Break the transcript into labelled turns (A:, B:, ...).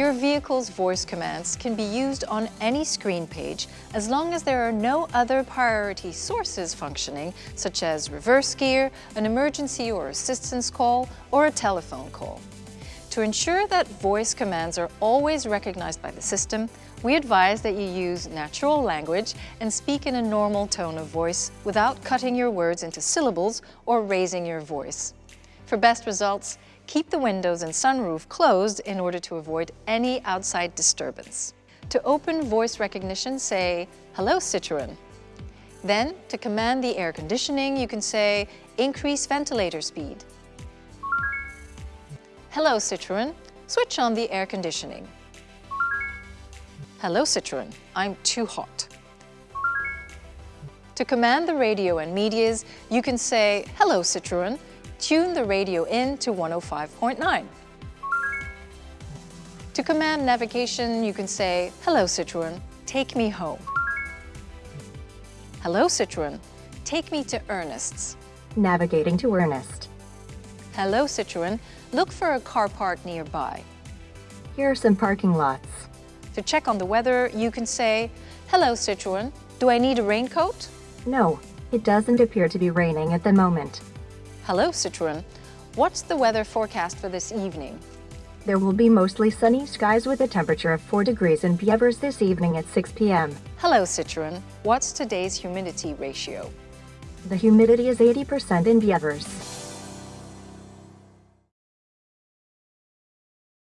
A: Your vehicle's voice commands can be used on any screen page as long as there are no other priority sources functioning, such as reverse gear, an emergency or assistance call, or a telephone call. To ensure that voice commands are always recognized by the system, we advise that you use natural language and speak in a normal tone of voice without cutting your words into syllables or raising your voice. For best results, keep the windows and sunroof closed in order to avoid any outside disturbance. To open voice recognition, say, Hello Citroën. Then, to command the air conditioning, you can say, Increase ventilator speed. Hello Citroën, switch on the air conditioning. Hello Citroën, I'm too hot. To command the radio and medias, you can say, Hello Citroën, tune the radio in to 105.9. To command navigation, you can say, Hello Citroën, take me home. Hello Citroën, take me to Ernest's.
B: Navigating to Ernest.
A: Hello Citroën, look for a car park nearby.
B: Here are some parking lots.
A: To check on the weather, you can say, Hello Citroën, do I need a raincoat?
B: No, it doesn't appear to be raining at the moment.
A: Hello Citroën, what's the weather forecast for this evening?
B: There will be mostly sunny skies with a temperature of 4 degrees in Bievers this evening at 6 p.m.
A: Hello Citroën, what's today's humidity ratio?
B: The humidity is 80% in Bievers.